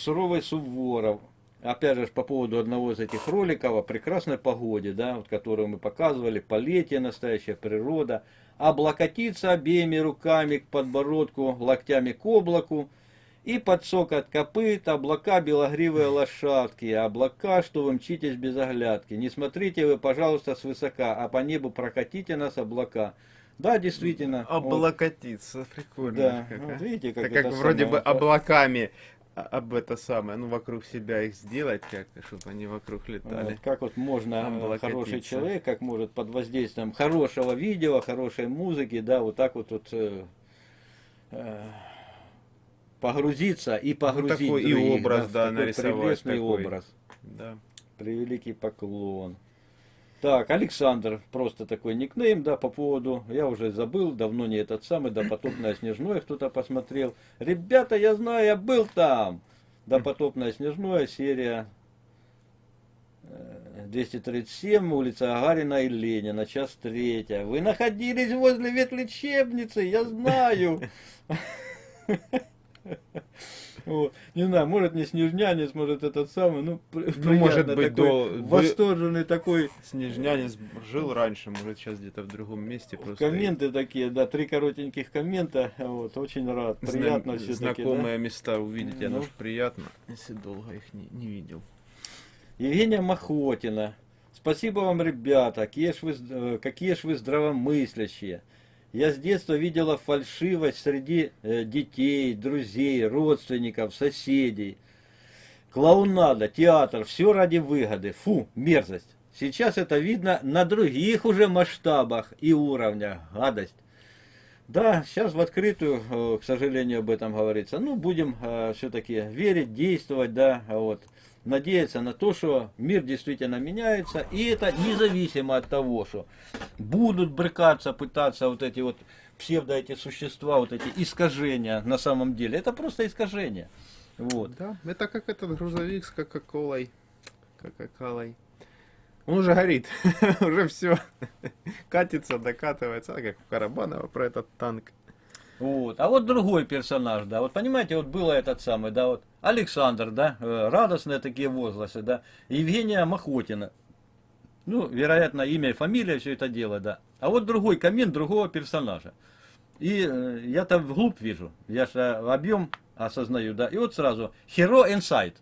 Суровый Суворов. Опять же, по поводу одного из этих роликов о прекрасной погоде, да, вот, которую мы показывали, полетие, настоящая природа. Облокотиться обеими руками к подбородку, локтями к облаку, и под сок от копыт, облака белогривые лошадки, облака, что вы мчитесь без оглядки. Не смотрите вы, пожалуйста, свысока, а по небу прокатите нас облака. Да, действительно. Облокотиться, вот, прикольно. Да, как, вот видите, как, это как вроде бы облаками об это самое, ну вокруг себя их сделать как-то, чтобы они вокруг летали. Вот, как вот можно, хороший человек, как может под воздействием хорошего видео, хорошей музыки, да, вот так вот, вот э, э, погрузиться и погрузить ну, такой других, и образ, да, да нарисовать такой. образ. Да. Превеликий поклон. Так, Александр, просто такой никнейм, да, по поводу, я уже забыл, давно не этот самый, да, потопное снежное кто-то посмотрел. Ребята, я знаю, я был там. Да, потопное снежное, серия 237, улица Агарина и Ленина, час третья. Вы находились возле ветлечебницы, я знаю. Вот. Не знаю, может не Снежнянец, может этот самый, ну, ну может быть, до... восторженный такой. Снежнянец жил раньше, может сейчас где-то в другом месте. Просто Комменты такие, да, три коротеньких коммента, вот, очень рад, приятно все Знакомые да? места увидеть, ну. оно же приятно, если долго их не, не видел. Евгения Махотина. Спасибо вам, ребята, какие ж вы, э, какие ж вы здравомыслящие. Я с детства видела фальшивость среди э, детей, друзей, родственников, соседей. Клоунада, театр, все ради выгоды. Фу, мерзость. Сейчас это видно на других уже масштабах и уровнях. Гадость. Да, сейчас в открытую, э, к сожалению, об этом говорится. Ну, будем э, все-таки верить, действовать, да, вот надеяться на то, что мир действительно меняется, и это независимо от того, что будут брыкаться, пытаться вот эти вот псевдо эти существа, вот эти искажения на самом деле. Это просто искажения. Вот. Да, это как этот грузовик с кока-колой. Кока-колой. Он уже горит, уже все катится, докатывается, как у Карабанова про этот танк. Вот. А вот другой персонаж, да, вот понимаете, вот было этот самый, да, вот Александр, да, э, радостные такие возгласы, да, Евгения Махотина. Ну, вероятно, имя и фамилия, все это дело, да. А вот другой коммент другого персонажа. И э, я там вглубь вижу, я же объем осознаю, да, и вот сразу, Hero Insight.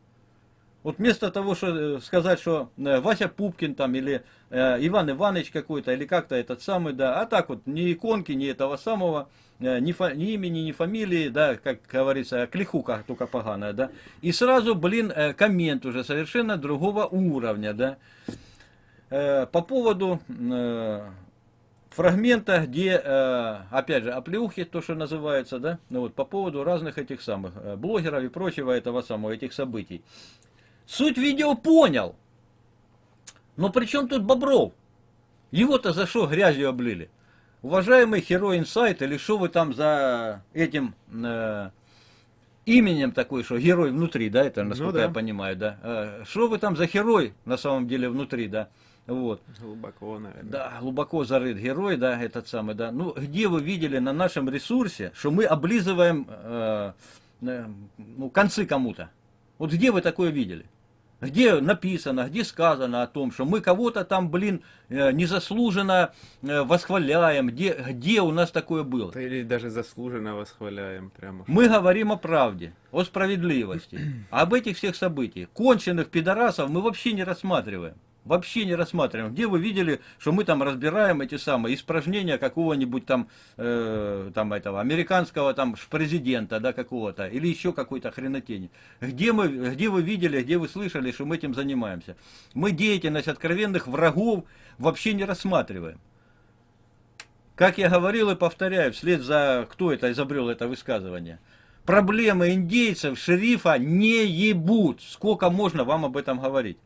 Вот вместо того, что э, сказать, что э, Вася Пупкин там или э, Иван Иванович какой-то, или как-то этот самый, да, а так вот, ни иконки, ни этого самого, э, ни, фа, ни имени, ни фамилии, да, как говорится, клихука только поганая, да. И сразу, блин, э, коммент уже совершенно другого уровня, да. Э, по поводу э, фрагмента, где, э, опять же, оплеухи, то, что называется, да, ну вот, по поводу разных этих самых э, блогеров и прочего этого самого, этих событий. Суть видео понял. Но при чем тут Бобров? Его-то за что грязью облили? Уважаемый Hero Insight, или что вы там за этим э, именем такой, что герой внутри, да, это насколько ну, да. я понимаю, да. Э, что вы там за герой на самом деле внутри, да. Вот. Глубоко, наверное. Да, глубоко зарыт герой, да, этот самый, да. Ну, где вы видели на нашем ресурсе, что мы облизываем э, э, ну, концы кому-то? Вот где вы такое видели? Где написано, где сказано о том, что мы кого-то там, блин, э, незаслуженно э, восхваляем, где, где у нас такое было. Или даже заслуженно восхваляем прямо. Мы говорим о правде, о справедливости, об этих всех событиях. Конченых пидорасов мы вообще не рассматриваем вообще не рассматриваем. Где вы видели, что мы там разбираем эти самые испражнения какого-нибудь там, э, там этого, американского там президента, да, какого-то, или еще какой-то хренотени. Где, мы, где вы видели, где вы слышали, что мы этим занимаемся? Мы деятельность откровенных врагов вообще не рассматриваем. Как я говорил и повторяю, вслед за кто это изобрел это высказывание, проблемы индейцев, шерифа не ебут. Сколько можно вам об этом говорить?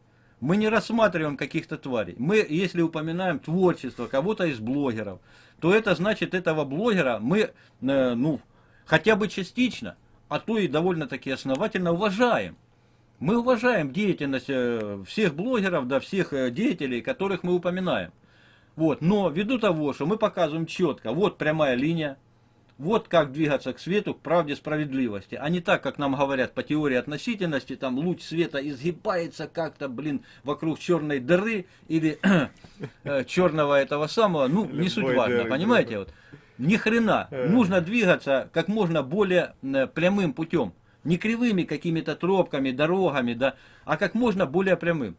Мы не рассматриваем каких-то тварей. Мы, если упоминаем творчество кого-то из блогеров, то это значит, этого блогера мы, э, ну, хотя бы частично, а то и довольно-таки основательно уважаем. Мы уважаем деятельность э, всех блогеров, да, всех э, деятелей, которых мы упоминаем. Вот. Но ввиду того, что мы показываем четко, вот прямая линия, Вот как двигаться к свету, к правде, справедливости. А не так, как нам говорят по теории относительности, там луч света изгибается как-то, блин, вокруг черной дыры или э, черного этого самого. Ну, не суть Любой важно, дыры, понимаете? да. Вот. Ни хрена. Э. Нужно двигаться как можно более э, прямым путем. Не кривыми какими-то тропками, дорогами, да, а как можно более прямым.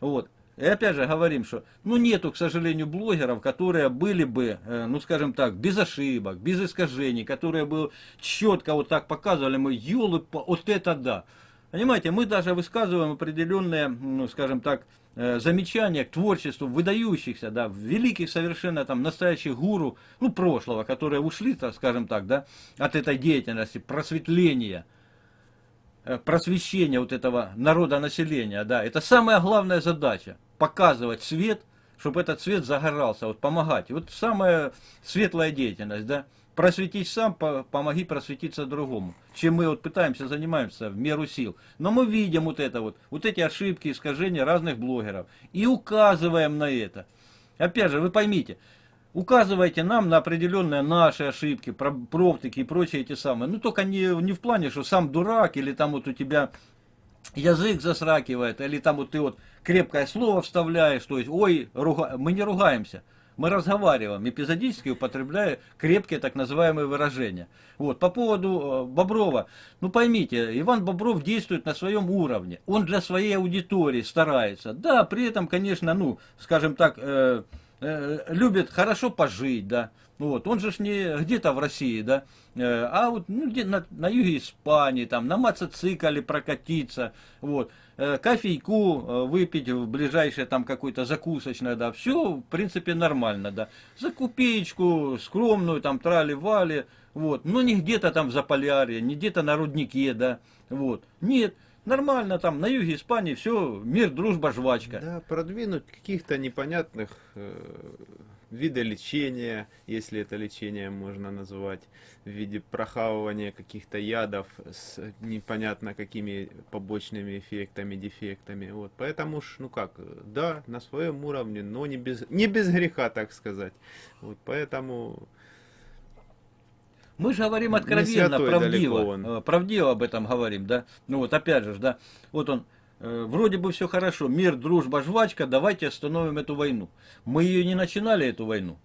Вот. И опять же говорим, что ну нету, к сожалению, блогеров, которые были бы, э, ну скажем так, без ошибок, без искажений, которые бы четко вот так показывали, мы, елы, вот это да. Понимаете, мы даже высказываем определенные, ну скажем так, э, замечания к творчеству выдающихся, да, великих совершенно там настоящих гуру, ну прошлого, которые ушли, так скажем так, да, от этой деятельности, просветления э, просвещения вот этого народа населения, да, это самая главная задача, показывать свет, чтобы этот свет загорался, вот помогать. Вот самая светлая деятельность, да, просветить сам, по- помоги просветиться другому. Чем мы вот пытаемся, занимаемся в меру сил. Но мы видим вот это вот, вот эти ошибки, искажения разных блогеров и указываем на это. Опять же, вы поймите, указывайте нам на определенные наши ошибки, про- профтыки и прочие эти самые. Ну, только не, не в плане, что сам дурак, или там вот у тебя язык засракивает, или там вот ты вот крепкое слово вставляешь, то есть, ой, руга- мы не ругаемся. Мы разговариваем, эпизодически употребляя крепкие так называемые выражения. Вот, по поводу э, Боброва, ну поймите, Иван Бобров действует на своем уровне. Он для своей аудитории старается. Да, при этом, конечно, ну, скажем так, э, любит хорошо пожить, да. Вот, он же ж не где-то в России, да, э, а вот ну, где, на, на юге Испании, там, на мотоцикле прокатиться, вот, э, кофейку э, выпить в ближайшее там какой-то закусочное, да, все, в принципе, нормально, да. За копеечку скромную, там, трали-вали, вот, но не где-то там в Заполярье, не где-то на руднике, да, вот, нет, нормально там, на юге Испании все, мир, дружба, жвачка. Да, продвинуть каких-то непонятных э, вида лечения, если это лечение можно назвать, в виде прохавывания каких-то ядов с непонятно какими побочными эффектами, дефектами. Вот. Поэтому ж, ну как, да, на своем уровне, но не без, не без греха, так сказать. Вот, поэтому Мы же говорим откровенно, правдиво, э, правдиво об этом говорим, да. Ну вот опять же, да, вот он, э, вроде бы все хорошо, мир, дружба, жвачка, давайте остановим эту войну. Мы ее не начинали, эту войну,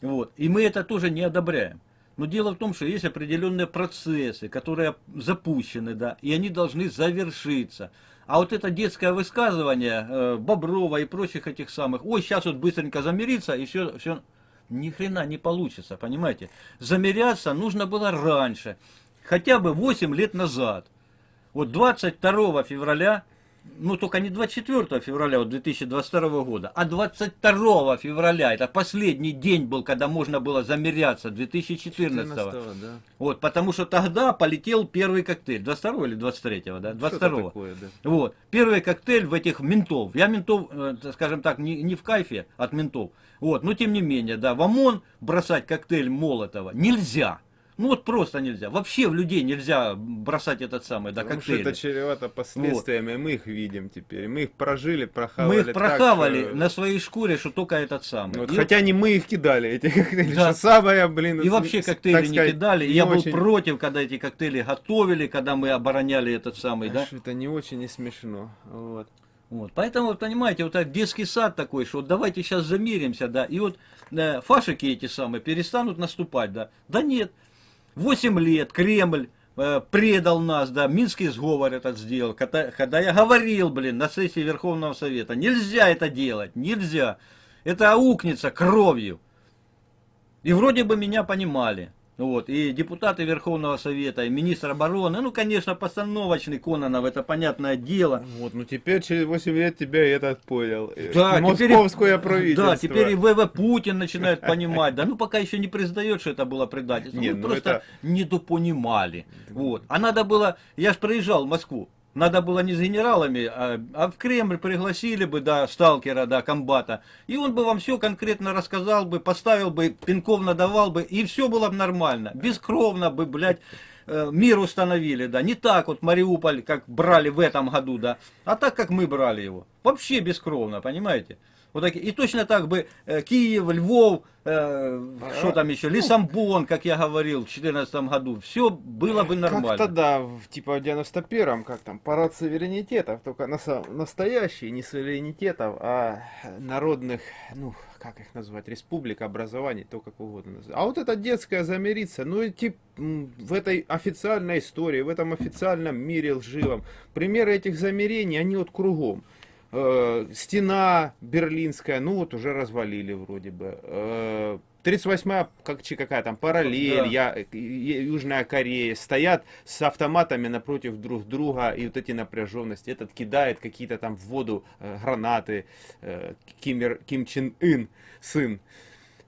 вот, и мы это тоже не одобряем. Но дело в том, что есть определенные процессы, которые запущены, да, и они должны завершиться. А вот это детское высказывание э, Боброва и прочих этих самых, ой, сейчас вот быстренько замириться, и все, все, ни хрена не получится, понимаете? Замеряться нужно было раньше, хотя бы 8 лет назад. Вот 22 февраля, ну только не 24 февраля вот 2022 года, а 22 февраля, это последний день был, когда можно было замеряться, 2014. 14 да. Вот, потому что тогда полетел первый коктейль, 22 или 23, да, 22. Что-то такое, да. Вот. Первый коктейль в этих ментов. Я ментов, э, скажем так, не, не в кайфе от ментов. Вот. Но тем не менее, да, в ОМОН бросать коктейль Молотова нельзя. Ну вот просто нельзя. Вообще в людей нельзя бросать этот самый, да, Потому что коктейль. это чревато последствиями, мы их видим теперь. Мы их прожили, прохавали. Мы их так, прохавали что- на своей шкуре, что только этот самый. Вот, И хотя не мы их кидали, эти коктейли, Да. что самое, блин... И вообще коктейли так не сказать, кидали. Не я был очень- против, когда эти коктейли готовили, когда мы обороняли этот самый, да. Аж Это не очень и смешно. Вот. Вот. Поэтому, вот, понимаете, вот этот детский сад такой, что вот давайте сейчас замиримся, да, и вот э, фашики эти самые перестанут наступать, да. Да нет, 8 лет Кремль э, предал нас, да, Минский сговор этот сделал, когда, когда я говорил, блин, на сессии Верховного Совета, нельзя это делать, нельзя, это аукнется кровью. И вроде бы меня понимали. Вот, и депутаты Верховного Совета, и министр обороны, ну, конечно, постановочный Кононов, это понятное дело. Вот, ну теперь через 8 лет тебя и этот понял. Э, Да, теперь Московское правительство. Да, теперь и ВВ Путин начинает понимать. Да, ну пока еще не признает, что это было предательство. Не, Мы ну просто это- недопонимали. Вот. А надо было, я же проезжал в Москву. Надо было не с генералами, а, а в Кремль пригласили бы, да, сталкера, да, комбата. И он бы вам все конкретно рассказал бы, поставил бы, пинков надавал бы, и все было бы нормально. Бескровно бы, блядь, э, мир установили, да. Не так вот Мариуполь, как брали в этом году, да, а так, как мы брали его. Вообще бескровно, понимаете? Вот так, и точно так бы э, Киев, Львов, э, что там еще, Лисамбон, как я говорил, в 2014 году, все было бы нормально. Как тогда, в, типа в 91-м, как там, парад суверенитетов, только на, настоящий, не суверенитетов, а народных, ну, как их назвать, республик, образований, то как угодно. А вот это детское замириться, ну, и тип, м, в этой официальной истории, в этом официальном мире лживом, примеры этих замерений, они вот кругом. Э, стена берлинская, ну вот уже развалили вроде бы. Э, 38-я, как, какая там, параллель, Да. я, э, Южная Корея, стоят с автоматами напротив друг друга, и вот эти напряженности. Этот кидает какие-то там в воду э, гранаты, э, Ким, Ким Чен Ын, сын.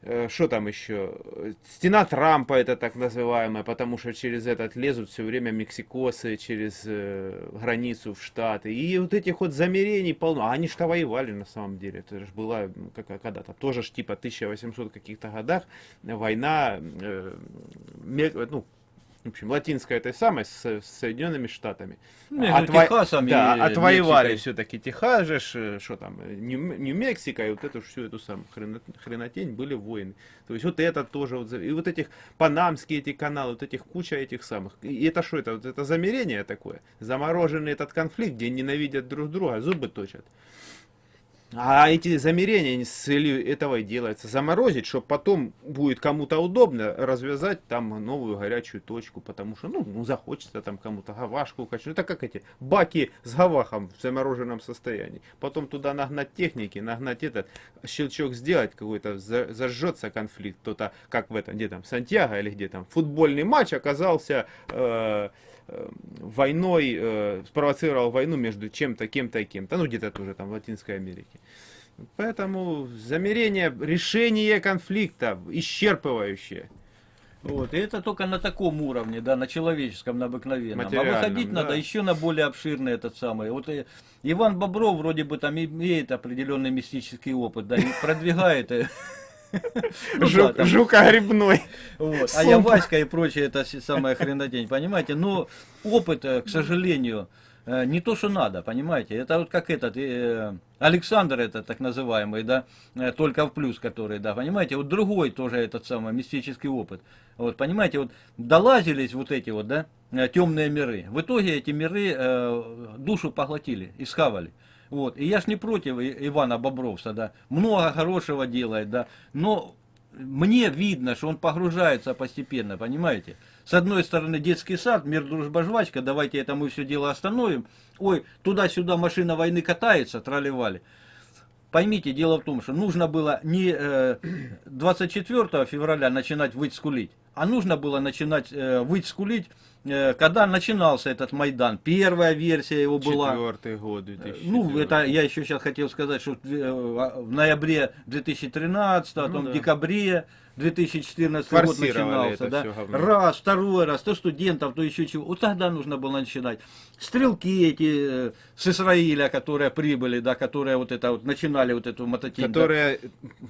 Э, Что там еще? Стена Трампа это так называемая, потому что через этот лезут все время мексикосы через э, границу в Штаты. И вот этих вот замерений полно. А они что воевали на самом деле. Это же была какая- когда-то тоже ж типа 1800 каких-то годах война, э, ну, в общем, латинская этой самой с, с Соединенными Штатами. Между Отво- Техасом и да, отвоевали Мексикой. все-таки Техас же, что там, Нью- Нью-Мексико, и вот эту всю эту самую хрено- хренотень были войны. То есть вот это тоже, вот, и вот этих панамские эти каналы, вот этих куча этих самых. И это что это? Вот это замерение такое? Замороженный этот конфликт, где ненавидят друг друга, зубы точат. А эти замерения с целью этого и делается. Заморозить, чтобы потом будет кому-то удобно развязать там новую горячую точку, потому что, ну, ну захочется там кому-то гавашку качнуть. Это как эти баки с гавахом в замороженном состоянии. Потом туда нагнать техники, нагнать этот, щелчок сделать какой-то, за- зажжется конфликт. Кто-то, как в этом, где там, Сантьяго или где там, футбольный матч оказался э, войной, э, спровоцировал войну между чем-то, кем-то и кем-то. Ну, где-то тоже там в Латинской Америке. Поэтому замерение, решение конфликта исчерпывающее. Вот, и это только на таком уровне, да, на человеческом, на обыкновенном. А выходить да. надо еще на более обширный этот самый. Вот э, Иван Бобров вроде бы там имеет определенный мистический опыт, да, и продвигает. ну да, Жук, там, жука грибной. вот, А. Яваська и прочее, это самая хренотень, понимаете? Но опыт, э, к сожалению, э, не то, что надо, понимаете? Это вот как этот, э, Александр это так называемый, да, только в плюс который, да, понимаете? Вот другой тоже этот самый мистический опыт. Вот, понимаете, вот долазились вот эти вот, да, темные миры. В итоге эти миры э, душу поглотили и схавали. Вот. И я ж не против Ивана Бобровса, да. Много хорошего делает, да. Но мне видно, что он погружается постепенно, понимаете? С одной стороны детский сад, мир, дружба, жвачка, давайте это мы все дело остановим. Ой, туда-сюда машина войны катается, тролливали. Поймите, дело в том, что нужно было не э, 24 февраля начинать выть скулить, а нужно было начинать э, выть скулить, э, когда начинался этот Майдан. Первая версия его была. Четвертый год, 2004. Ну, это я еще сейчас хотел сказать, что э, в ноябре 2013, потом да. в декабре 2014 год начинался, да. Раз, второй раз, то студентов, то еще чего. Вот тогда нужно было начинать. Стрелки эти э, с Израиля, которые прибыли, да, которые вот это вот начинали вот эту мототень. да. которые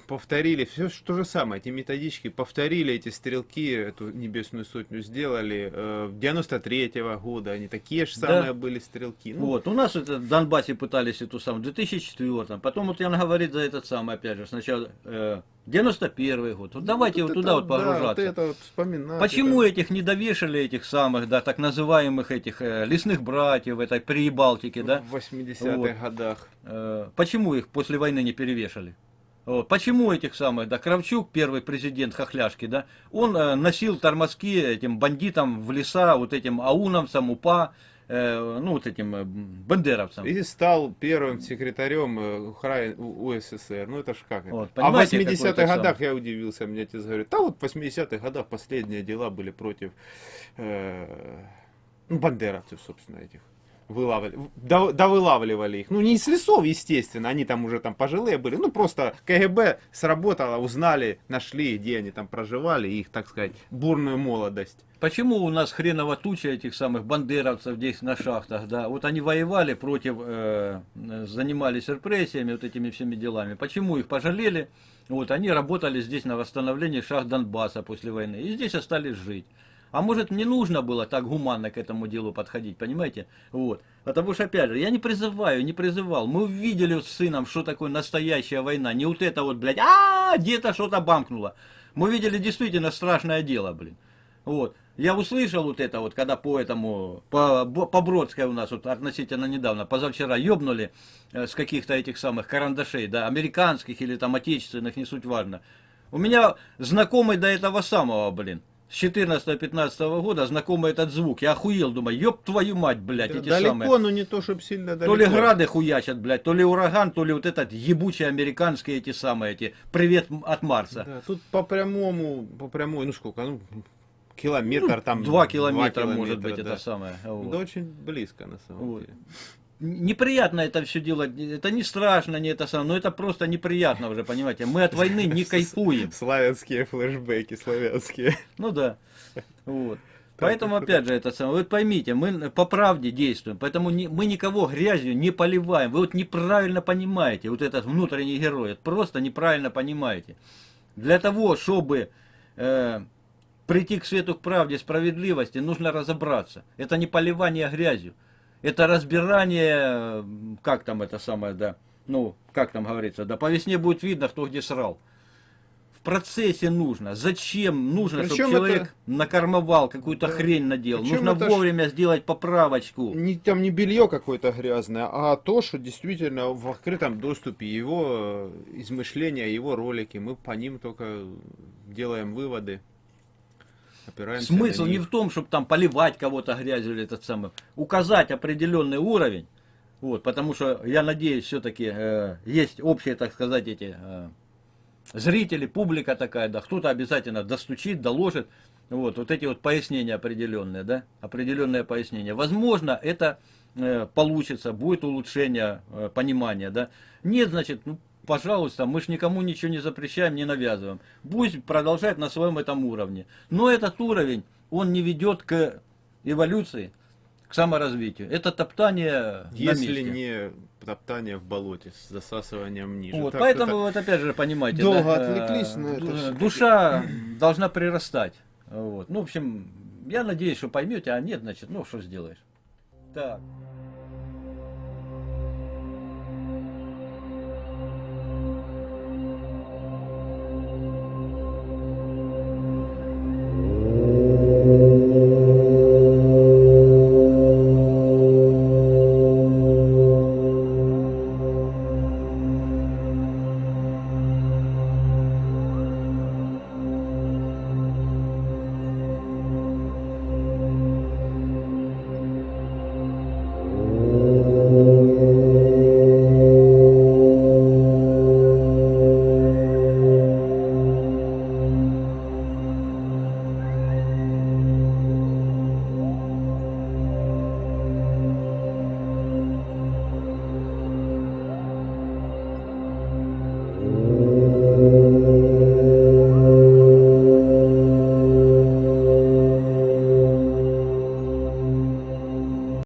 повторили все то же самое, эти методички повторили эти стрелки, эту небесную сотню сделали э, 93-го года, они такие же Да. самые были стрелки. Ну, Вот, у нас это в Донбассе пытались эту самую, в 2004 потом вот Ян говорит за этот самый, опять же, сначала э, 91 год. Вот давайте вот, туда вот да, погружаться. вот это вот вспоминать. Почему это- этих не довешали, этих самых, да, так называемых этих э, лесных братьев, этой Прибалтики, да? в 80-х Вот. годах? Э, почему их после войны не перевешали? Вот. Почему этих самых, да, Кравчук, первый президент Хохляшки, да, он э, носил тормозки этим бандитам в леса, вот этим аунамцам, УПА, э, ну, вот этим э, бандеровцам. И стал первым секретарем э, УССР. Ну это ж как это? Вот, а в понимаете, какой 80-х это годах я удивился, мне отец говорит, да вот в 80-х годах последние дела были против э, ну, бандеровцев, собственно, этих. Вылавливали, да, да вылавливали их. Ну, не из лесов, естественно, они там уже там пожилые были. Ну, просто КГБ сработало, узнали, нашли, где они там проживали, их, так сказать, бурную молодость. Почему у нас хреново туча этих самых бандеровцев здесь на шахтах, да? Вот они воевали против, э, занимались репрессиями, вот этими всеми делами. Почему их пожалели? Вот они работали здесь на восстановлении шахт Донбасса после войны и здесь остались жить. А может не нужно было так гуманно к этому делу подходить, понимаете? Вот. Потому что, опять же, я не призываю, не призывал. Мы увидели с сыном, что такое настоящая война. Не вот это вот, блядь, а где-то что-то бамкнуло. Мы видели действительно страшное дело, блин. Вот. Я услышал вот это вот, когда по этому, по, по Бродской у нас вот относительно недавно, позавчера ёбнули э, с каких-то этих самых карандашей, да, американских или там отечественных, не суть важно. У меня знакомый до этого самого, блин, с 14-15 года знакомый этот звук. Я охуел, думаю, ёб твою мать, блядь, эти далеко, самые. но не то, чтобы сильно далеко. То ли грады хуячат, блядь, то ли ураган, то ли вот этот ебучий американские эти самые, эти, привет от Марса. Да, тут по прямому, по прямой, ну сколько, ну, километр там. Два километра, может быть, да. это самое. вот. Да очень близко, на самом Вот. деле. Неприятно это все делать, это не страшно, не это самое, но это просто неприятно уже, понимаете. Мы от войны не кайфуем. Славянские флешбеки, славянские. Ну да. Вот. Поэтому, опять же, это самое, вы поймите, мы по правде действуем, поэтому не- мы никого грязью не поливаем. Вы вот неправильно понимаете, вот этот внутренний герой, просто неправильно понимаете. Для того, чтобы э, прийти к свету, к правде, справедливости, нужно разобраться. Это не поливание грязью, это разбирание, как там это самое, да, ну, как там говорится, да, по весне будет видно, кто где срал. В процессе нужно. Зачем нужно, Причем чтобы человек это- накормовал, какую-то Да. хрень наделал? Причем нужно это ж- вовремя сделать поправочку. Не, там не белье какое-то грязное, а то, что действительно в открытом доступе его э, измышления, его ролики, мы по ним только делаем выводы. Опираемся Смысл не в том, чтобы там поливать кого-то грязью или этот самый. Указать определенный уровень. Вот, потому что я надеюсь, все-таки есть общие, так сказать, эти э, зрители, публика такая, да, кто-то обязательно достучит, доложит. Вот, вот эти вот пояснения определенные, да, определенные пояснения. Возможно, это э, получится, будет улучшение э, понимания, да. Нет, значит, ну, пожалуйста, мы ж никому ничего не запрещаем, не навязываем. Пусть продолжает на своем этом уровне. Но этот уровень, он не ведет к эволюции, к саморазвитию. Это топтание на Если месте. не топтание в болоте с засасыванием ниже. Вот, Так, поэтому это- вот опять же понимаете, Долго да, отвлеклись на это. Душа должна прирастать. Вот. Ну, в общем, я надеюсь, что поймете, а нет, значит, ну что сделаешь. Так.